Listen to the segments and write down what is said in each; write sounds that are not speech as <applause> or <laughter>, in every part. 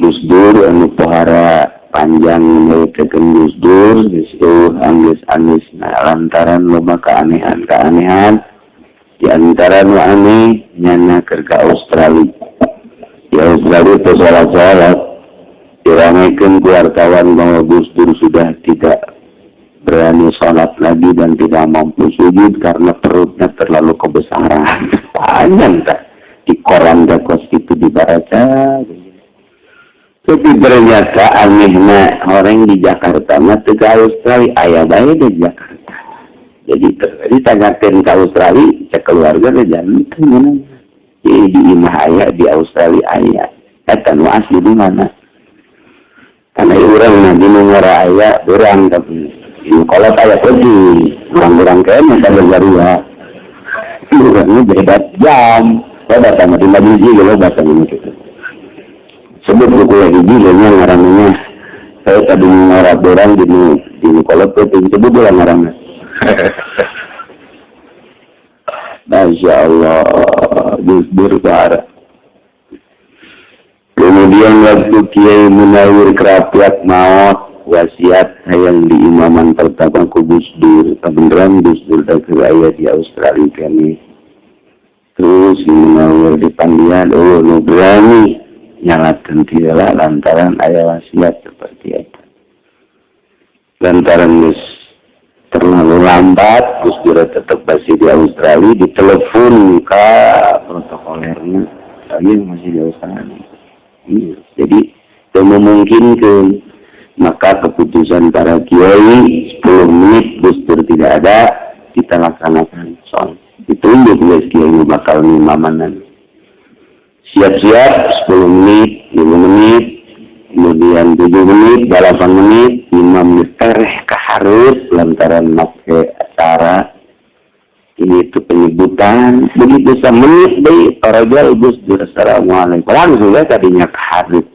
Gus Dur anu pohara panjang menyelesaikan Gus Dur Gus anis-anis. Nah lantaran loba keanehan-keanehan di antara nu aneh nyana kerja Australia. Di Australia itu salat-salat diramaikan wartawan bahwa Gus Dur sudah tidak berani sholat lagi dan tidak mampu sujud karena perutnya terlalu kebesaran. <laughs> Panjang tak di koran dakos itu dibaca tapi ternyata anehnya orang di Jakarta mah teu Australia. Ayah bae di Jakarta. Jadi ditanyakeun ke Australia cek keluarga ke janten mana. Jadi di imah ayah di Australia ayah eta nu asli di mana? Karena orang mah di ayah orang tapi kalau kolot ayah pergi orang-orang kene kada garua urang beda jam. Lo datang di Madrid juga datang gitu. Sebut buku lagi gilanya ngarannya saya tadi ngarap orang di di kolot itu sebut lah ngarannya Masya Allah. Gus parah kemudian waktu Kiai Munawir kerapiat maut wasiat yang di imaman pertama ku Gus Dur. Kebenaran Gus Dur dan ayah di Australia kami. Terus Munawir di Pandian oh berani nyalakan tidaklah lantaran ayat wasiat seperti itu. Lantaran gus terlalu lambat, gus Dura tetap masih di Australia, ditelepon ke protokolernya, lagi masih di Australia. Iya. Jadi itu memungkinkan maka keputusan para kiai 10 menit gus Dur tidak ada, kita laksanakan soal. Ditunjuk guys kiai bakal ngimamanan siap-siap 10 menit 5 menit kemudian 7 menit 8 menit imam tereh keharus lantaran make acara. Ini itu penyebutan. Begitu semenit deh para gus assalamualaikum. Langsung ya tadinya keharus.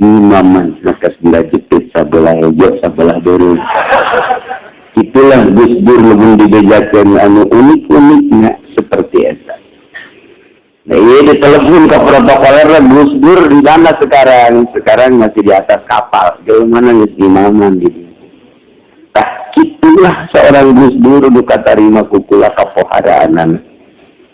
Imaman maka sebelah jepit sebelah hijau sebelah dulu itulah Gus Dur lebih dibejakan anu unik-uniknya seperti itu Nah, ini ditelepon ke protokoler Gus Dur di mana sekarang? Sekarang masih di atas kapal. Jauh mana di mana gitu. Nah, itulah seorang Gus Dur buka terima kukula kapohadaanan.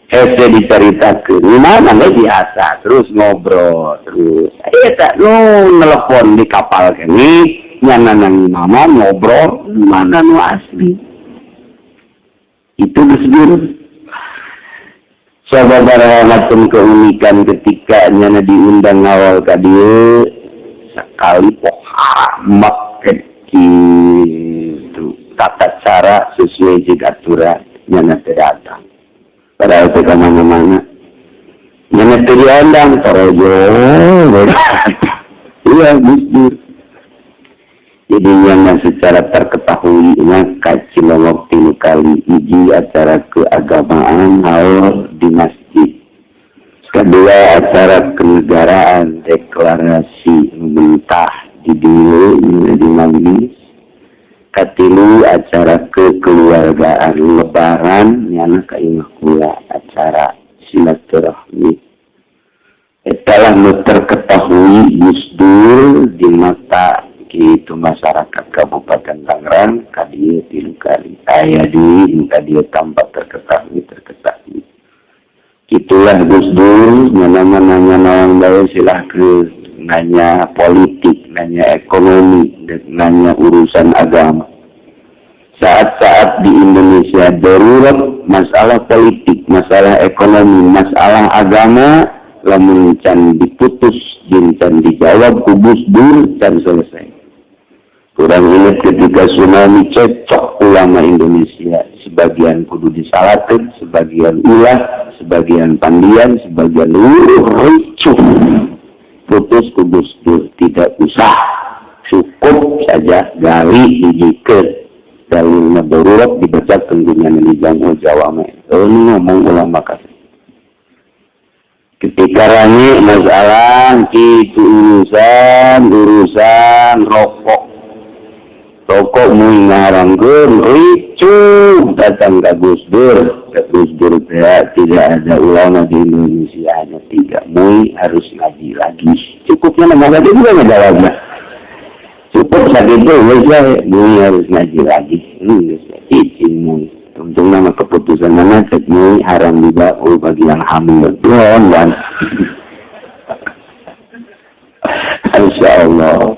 Hese diceritakan, di mana nggak biasa, terus ngobrol, terus. Iya tak, lu nelpon di kapal kini, nyana nang mama ngobrol, mana nu asli. Itu Gus sahabatun keunikan ketikanya diundang awal tadi sekali itu tata cara sesuai jikaturannya datang padahal kita mana-mana. Diundang terjo oh, iya gusti yang secara terketahui waktu ini kali iji acara keagamaan haul di masjid. Kedua acara kenegaraan deklarasi mentah di dulu di majlis. Katilu acara kekeluargaan lebaran yang kaimah kula acara silaturahmi. Telah terketahui Gus Dur di mata itu masyarakat Kabupaten Tangerang kadi tilu kali ayah di dia tampak terketahui terketahui. Itulah Gus Dur mana-mana nawang baik silahkan nanya politik nanya ekonomi dan nanya urusan agama. Saat-saat di Indonesia darurat masalah politik masalah ekonomi masalah agama lamun can diputus can dijawab kubus dur can selesai Kurang ingat ketika tsunami cecok ulama Indonesia. Sebagian kudu disalatin, sebagian ulah, sebagian pandian, sebagian luruh ricuh. Putus kudus tidak usah. Cukup saja gali dijikan. dalilnya darurat dibaca tentunya di Jawa. Oh, ini ngomong ulama kasih. Ketika rani masalah itu urusan urusan. Rokok mau ngarangkan ricu datang ke Gus Dur. Ke Gus Dur ya, tidak ada ulama di Indonesia hanya tiga. Mui harus ngaji lagi. Cukupnya nama tadi juga jawabnya. Cukup sakit itu, ya, Mui harus ngaji lagi. Ini izin Mui. Untung nama keputusan mana ceknya haram juga oh bagi yang hamil. Tuhan dan <laughs> Insya Allah.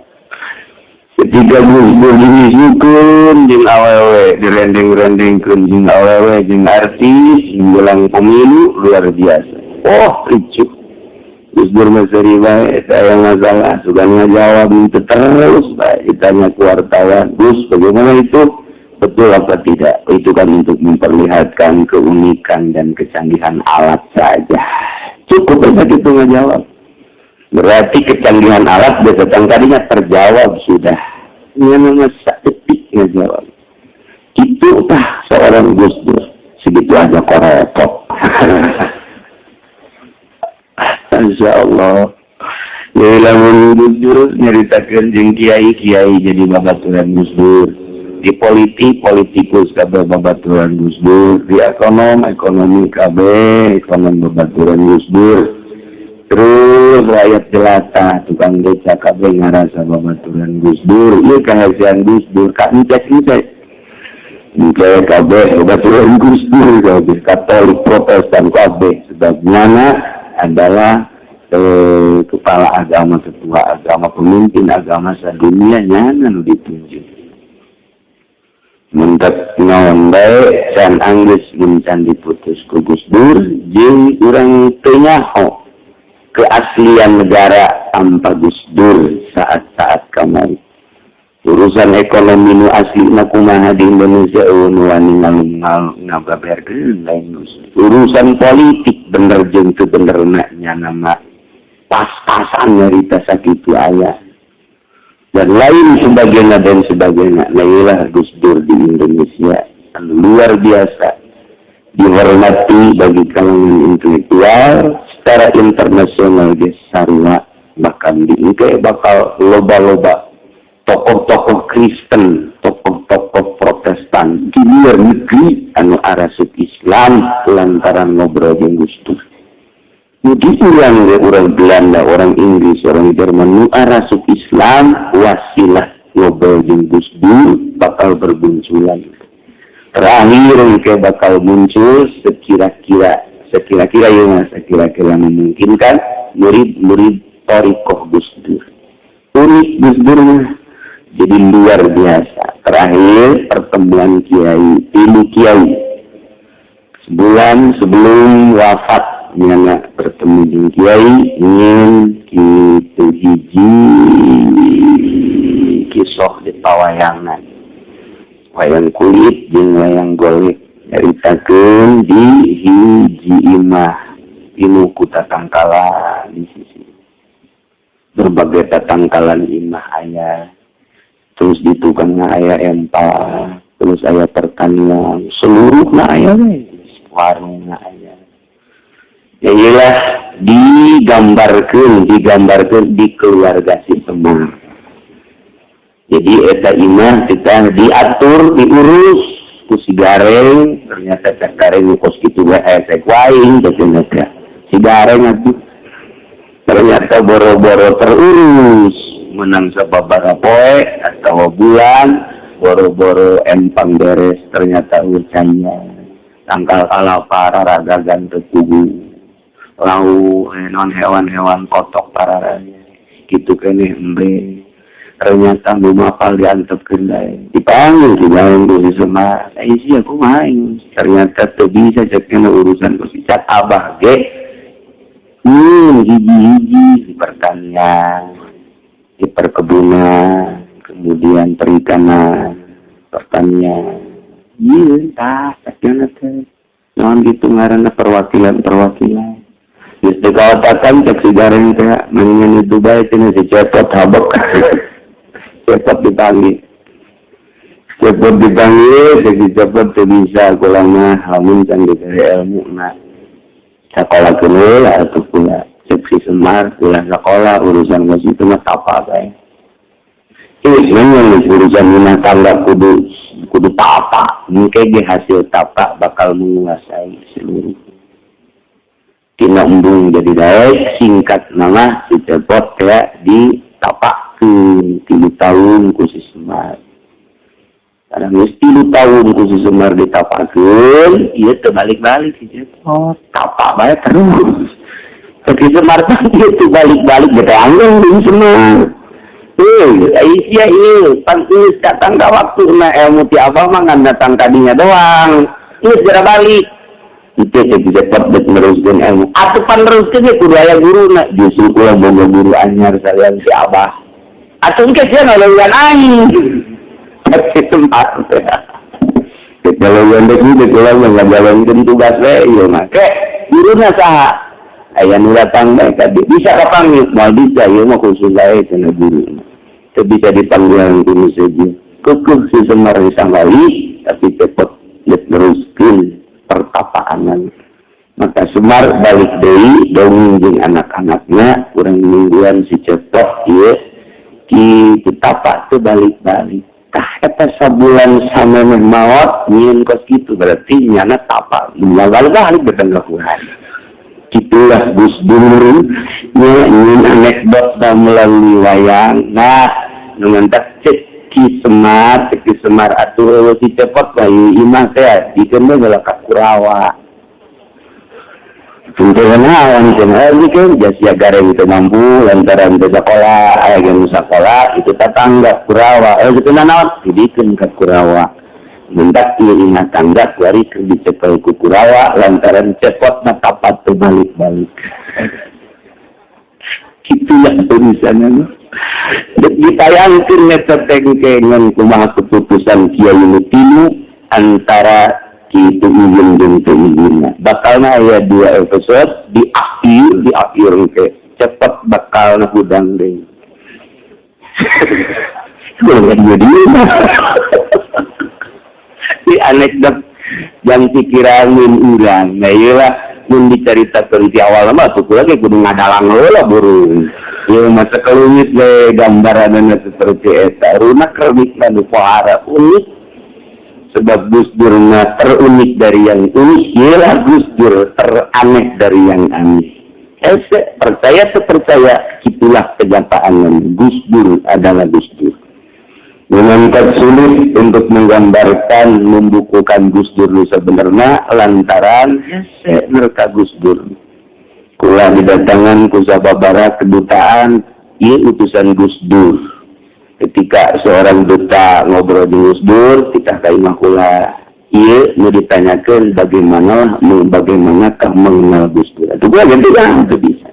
Ketika musbur diwisukun jeng awewe direndeng-rendengkan jeng awewe jeng artis bilang pemilu luar biasa. Oh, ricu. Musbur Masari baik, saya masalah, suka ngajawab itu terus baik. Ditanya ke wartawan, Gus bagaimana itu? Betul apa tidak? Itu kan untuk memperlihatkan keunikan dan kecanggihan alat saja. Cukup saja itu ngejawab. Berarti kecanggihan alat biasa tadinya terjawab sudah. Ini nama detik ngejawab. Itu tah seorang Gus Dur. Segitu aja kok repot. <laughs> Insya Allah. Ya lamun Gus Dur nyeritakan jeng kiai kiai jadi babaturan Gus Dur di politik politikus kabeh babaturan Gus Dur di ekonom ekonomi kabeh ekonom babaturan Gus Dur terus rakyat jelata tukang desa kabeh ngarasa babaturan Gus Dur. Iya kahasian Gus Dur kak ngecek ngecek ngecek kabeh babaturan Gus Dur kabeh katolik protestan kabeh sebabnya adalah eh, kepala agama ketua agama pemimpin agama sedunia. Nyana ditunjuk. Mendak naon baik can anggus mencan diputus gugus dur jeng urang tenyaho keaslian negara ampa Gus Dur saat-saat kamari urusan ekonomi nu asli na kumaha di Indonesia nu wani lain urusan politik bener jeung teu bener nya nama pas-pasan nyarita sakitu ayah dan lain sebagainya dan sebagainya. Lailah Gus Dur di Indonesia luar biasa. Dihormati bagi kalangan intelektual secara internasional di sarwa bahkan di Inke bakal loba-loba tokoh-tokoh Kristen, tokoh-tokoh Protestan di luar negeri anu arasuk Islam lantaran ngobrol dengan Gus Dur. Jadi orang orang Belanda, orang Inggris, orang Jerman nu arasuk Islam wasilah ngobrol jeung Gus Dur bakal berbunculan. Terakhir ke bakal muncul sekira-kira sekira-kira ya mas, sekira-kira memungkinkan murid-murid Torikoh Gus Dur. Unik Gus Dur jadi luar biasa. Terakhir pertemuan Kiai, ibu Kiai. Sebulan sebelum wafat nyana bertemu dengan kiai ingin kita hiji kisah di pawayangan wayang kulit jeung wayang golek nyaritakan di hiji imah ilmu kutatangkalan di sisi berbagai tatangkalan imah ayah terus di tukangnya ayah empal terus ayah pertanian. Seluruh na ayah warung na ayah ya iyalah digambarkan digambarkan di keluarga si teman jadi eta imah kita diatur diurus. Ku si gareng ternyata cak gareng ngukos gitu wae esek waing ternyata si gareng atuh ternyata boro-boro terurus. Menang sababara poe atau bulan boro-boro empang beres ternyata ucanya tangkal ala para raga ganteng tubuh lau eh, non hewan-hewan kotok para raya gitu kene embe ternyata mapal diantep kendai dipanggil di dalam dosi semar eh sih aku main. Ternyata tuh bisa ceknya urusan si cat abah ge. Hmm hiji-hiji di pertanian di perkebunan kemudian perikanan pertanian. Iya tak ceknya teh non gitu ngarana perwakilan perwakilan Justru katakan cek sejarah teh mendingan itu baik ini si cepot habok <laughs> cepat dipanggil. Cepat dipanggil jadi cepat tuh bisa kurang mah hamun can dikari ilmu nah sekolah kenal atau pula cek semar pula sekolah urusan masih itu mah apa kayak ini memang urusan rumah tangga kudu kudu tapa mungkin di hasil tapa bakal menguasai seluruh. Tina embung jadi daek singkat nama si cepot ya di tapak tiga tahun khusus semar karena mesti lu tahu khusus semar ditapakeun, iya terbalik-balik sih. Oh, tapak banyak terus. Tapi semar tadi itu balik-balik beranggung di semar. Eh, Aisyah ini, pan ini datang ke waktu na ilmu ti apa mah datang tadinya doang. Ini segera balik. Itu saya bisa dapat meneruskan ilmu. Atau pan teruskan ya kudu ayah guru nak. Justru kulah boga guru anyar saya si abah. Atau enggak sih ngeluhan aing kasih tempat kalau yang begitu kalau yang ngajalankan tugas ya make gurunya sah ayah nu datang mereka bisa kapan mau bisa ya mau khusus saya kena guru. Itu bisa dipanggil guru saja. Kukuh si semar kali tapi cepat teruskan pertapaanan maka Semar balik dari dongeng anak-anaknya kurang mingguan si cepet ya di tapak itu balik-balik. Tah eta sabulan samemeh maot nyin kos gitu. Berarti nyana tapa. Mengagal balik ke Tuhan itulah Gus Dur. Nyin anekdot melalui wayang. Nah ngantak cek ki semar cek ki semar. Atuh si cepot bayi imah teh dikeun geus kurawa Awan kan, kan jasa gareng itu mampu lantaran sekolah, yang sekolah itu tetangga kurawa, eh itu nanawan, dibikin ke kurawa. Mendak ingat tangga, kuari ke dicekel ke kurawa, lantaran cepot na tapat terbalik-balik. Itulah tulisannya. Ditayangkan neta tengkengan kumaha keputusan kiai mutilu antara itu izin dan keizin bakalnya ya dua episode di akhir di akhir ke cepat bakal hudang deh. <laughs> Jadi di <laughs> anekdot yang pikiran urang. Nah iyalah mun diceritakan di awal mah tuh lagi kudu ngadalang lah burung ya masa kelumit le gambaran seperti eta. Runak kerbik nu pohara unik sebab Gus Durnya terunik dari yang unik ialah Gus Dur teraneh dari yang aneh Ese, percaya sepercaya itulah kenyataan Gus Dur adalah Gus Dur. Menangkat sulit untuk menggambarkan, membukukan Gus Dur sebenarnya lantaran Ese mereka Gus Dur. Kula didatangan ku Barat kedutaan, ia utusan Gus Dur ketika seorang duta ngobrol di Dur kita kaimah kula iya mau ditanyakan bagaimana bagaimanakah mengenal Gus Dur itu gua ganti kan itu bisa.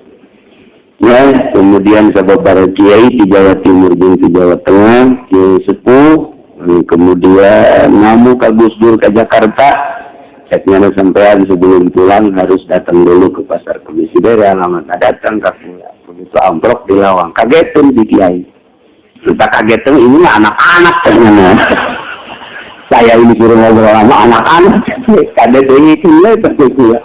Ya kemudian sahabat para kiai di Jawa Timur dan di Jawa Tengah kiai sepuh kemudian namu ke Gus Dur ke Jakarta. Ceknya sampean sebelum pulang harus datang dulu ke pasar komisi daerah lama datang ke pula begitu amplop di lawang. Kagetin di kiai kita kaget tuh ini anak-anak ternyata. <laughs> Saya ini guru ngobrol sama anak-anak. Kaget ini kena terkutu ya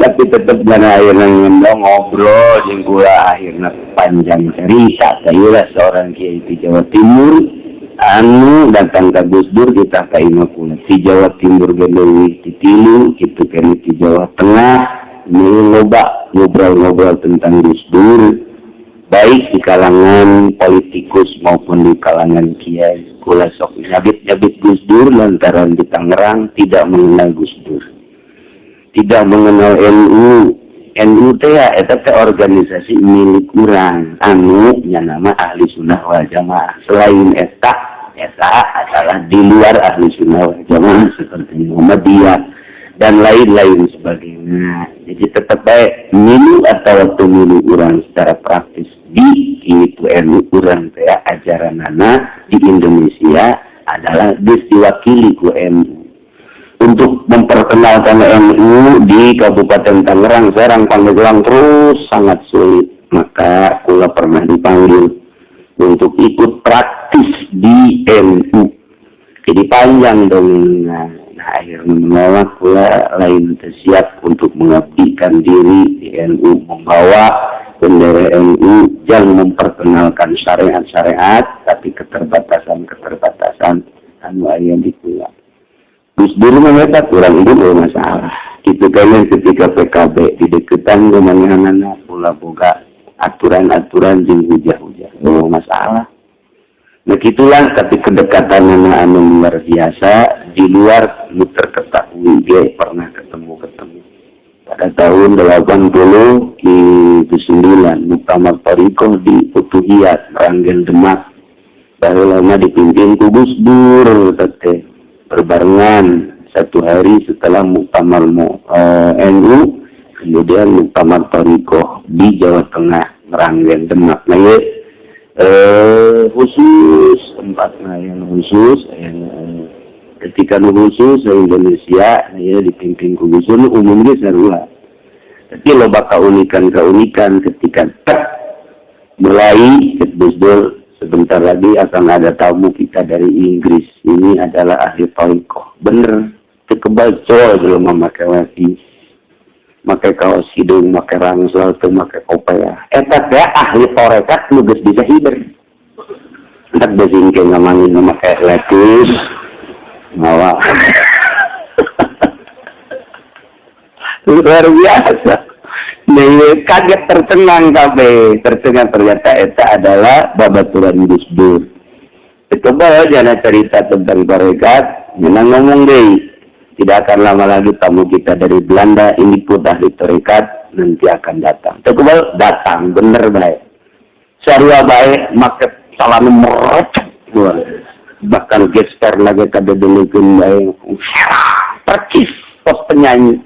tapi tetap jana akhirnya ngendong ngobrol gula akhirnya panjang cerita saya seorang kiai di Jawa Timur. Anu datang ke Gus Dur kita ke Imakuna di Jawa Timur gendongi di Tilu gitu kan di Jawa Tengah. Ini loba ngobrol-ngobrol tentang Gus Dur. Baik di kalangan politikus maupun di kalangan kiai kula sok. Nyabit nyabit Gus Dur lantaran di Tangerang tidak mengenal Gus Dur. Tidak mengenal NU NU ya teh organisasi milik kurang anu yang nama ahli sunnah wal jamaah. Selain eta eta adalah di luar ahli sunnah wal jamaah seperti Muhammadiyah dan lain-lain sebagainya. Jadi tetap baik milu atau waktu milu orang secara praktis di itu ilmu orang ya ajaran anak di Indonesia adalah diwakili ku MU. Untuk memperkenalkan MU di Kabupaten Tangerang, Serang, Pandeglang terus sangat sulit. Maka kula pernah dipanggil untuk ikut praktis di MU jadi panjang dong nah, nah akhirnya menolak pula lain siap untuk mengabdikan diri di NU membawa bendera NU yang memperkenalkan syariat-syariat tapi keterbatasan-keterbatasan anu ayat pulang. Gus Dur mengatakan kurang itu masalah. Itu kan ketika PKB di deketan anak pula boga aturan-aturan jeng hujah-hujah. Oh masalah. Begitulah tapi kedekatan anu luar biasa di luar lu terketahui dia pernah. Pada tahun 80 di 9 Muktamar Toriko di Utuhiyat, Meranggen Demak. Baru lama dipimpin Kubus Dur, tete. Berbarengan satu hari setelah Muktamar uh, eh, NU, kemudian Muktamar Toriko di Jawa Tengah, Meranggen Demak. Nah, ya, uh, khusus tempatnya yang khusus yang ketika khusus di Indonesia ya dipimpin khusus umumnya sarua. Tapi lo bakal keunikan keunikan ketika tak mulai Gus sebentar lagi akan ada tamu kita dari Inggris. Ini adalah ahli toikoh bener kebal cowok belum memakai wati pakai kaos hidung, pakai rangsel, tuh pakai kopea. Eta ya ahli torekat nugas bisa hiber. Entak besingke ngamangin memakai letis, mawa. Luar biasa. Nih, kaget tercengang kabe, tercengang ternyata eta adalah babaturan Gus Dur. Coba jangan cerita tentang torekat, menang ngomong deh tidak akan lama lagi tamu kita dari Belanda, ini pun ahli terikat, nanti akan datang. Tekubal datang, bener baik. Syariah baik, maka salam merecet. Bahkan gesper lagi kada demikian baik. Percis pos penyanyi.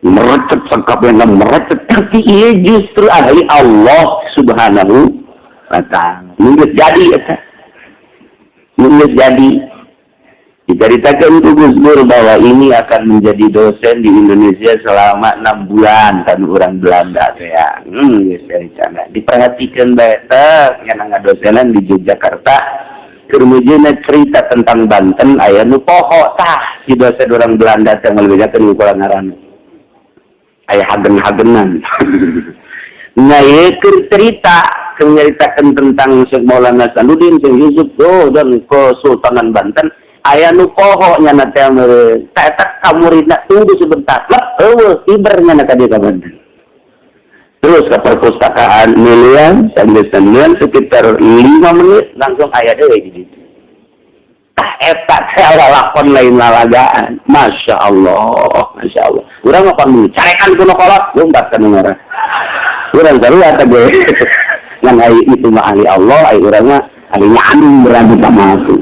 Merecet sangkapnya, merecet. Tapi ia justru ahli Allah subhanahu wa ta'ala. Mungkin jadi, ya. Mungkin jadi Diceritakan ke Gus Dur bahwa ini akan menjadi dosen di Indonesia selama enam bulan kan orang Belanda ya. Hmm, ya sana. Diperhatikan baik yang nggak dosenan di Yogyakarta. Kemudian cerita tentang Banten ayah nu poho tah si dosen orang Belanda yang melebihkan ukuran ngaran. Ayah hagen-hagenan. <laughs> nah, ya cerita menceritakan tentang Syekh Maulana Sanudin, Syekh Yusuf oh, dan Kesultanan Banten ayah nu poho nyana teh mere tak kamu rina tunggu sebentar lep eueuh ibernya na kadi ka terus ke perpustakaan milian sambil sembilan sekitar lima menit langsung ayah deh di situ. Tah eta teh lakon lain lalagaan masya Allah masya Allah. Urang apa nu carekan kuno kolot lompat ka nomor urang sarua teh ngan ai itu mah ahli Allah urang mah ahli nyandung berani sama aku